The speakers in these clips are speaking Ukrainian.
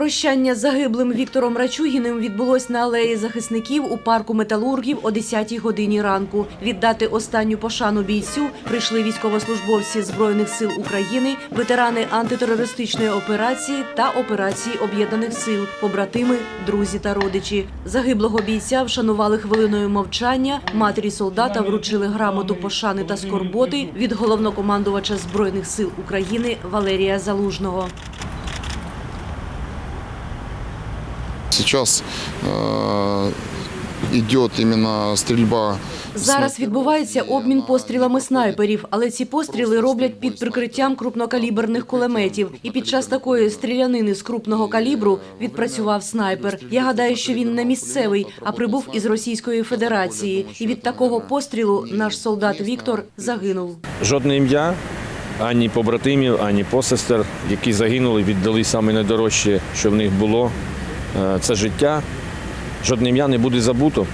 Прощання з загиблим Віктором Рачугіним відбулось на алеї захисників у парку металургів о 10-й годині ранку. Віддати останню пошану бійцю прийшли військовослужбовці Збройних сил України, ветерани антитерористичної операції та операції об'єднаних сил, побратими, друзі та родичі. Загиблого бійця вшанували хвилиною мовчання. Матері солдата вручили грамоту пошани та скорботи від головнокомандувача Збройних сил України Валерія Залужного. Сейчас э, идет именно стрельба. Зараз відбувається обмін пострілами снайперів, але ці постріли роблять під прикриттям крупнокаліберних кулеметів. І під час такої стрілянини з крупного калібру відпрацював снайпер. Я гадаю, що він не місцевий, а прибув із Російської Федерації. І від такого пострілу наш солдат Віктор загинув. Жодне ім'я, ані побратимів, ані посестер, які загинули, віддали саме найдорожче, що в них було. Е, Це життя. Жодне ім'я не буде забуто.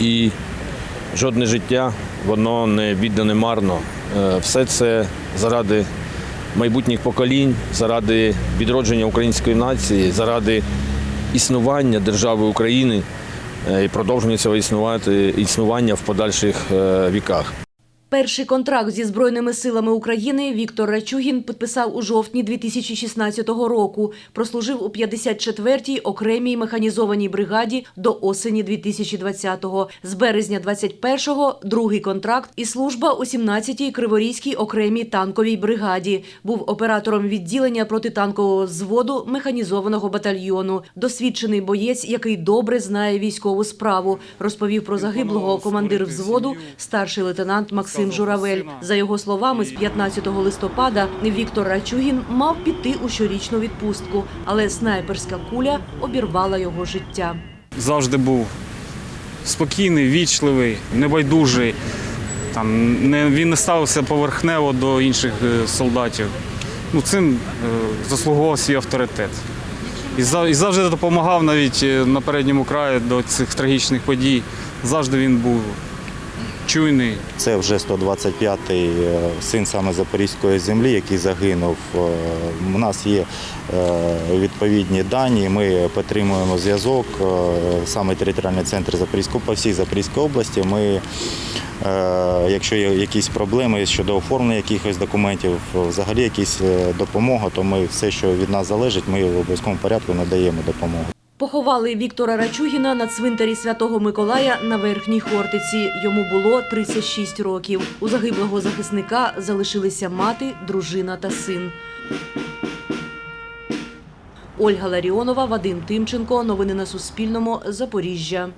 І жодне життя, воно не віддане марно. Е, Все це заради майбутніх поколінь, заради відродження української нації, заради існування держави України е, і продовження цього існувати, існування в подальших віках. Перший контракт зі Збройними силами України Віктор Рачугін підписав у жовтні 2016 року. Прослужив у 54-й окремій механізованій бригаді до осені 2020-го. З березня 21-го – другий контракт і служба у 17-й Криворізькій окремій танковій бригаді. Був оператором відділення протитанкового взводу механізованого батальйону. Досвідчений боєць, який добре знає військову справу, розповів про загиблого командир взводу, старший лейтенант Максим Журавель. За його словами, з 15 листопада Віктор Рачугін мав піти у щорічну відпустку, але снайперська куля обірвала його життя. завжди був спокійний, вічливий, небайдужий. Там, не, він не ставився поверхнево до інших е, солдатів. Ну, цим е, заслуговував свій авторитет. І завжди допомагав навіть е, на передньому краї до цих трагічних подій. Завжди він був чуйний, Це вже 125-й е, син саме Запорізької землі, який загинув. Е, У нас є е, відповідні дані. Ми підтримуємо зв'язок. Саме територіальний центр Запорізького по всій Запорізькій області. Ми, якщо є якісь проблеми щодо оформлення якихось документів, взагалі якісь допомога, то ми все, що від нас залежить, ми в обов'язковому порядку надаємо допомогу. Поховали Віктора Рачугіна на цвинтарі Святого Миколая на Верхній Хортиці. Йому було 36 років. У загиблого захисника залишилися мати, дружина та син. Ольга Ларіонова, Вадим Тимченко. Новини на Суспільному. Запоріжжя.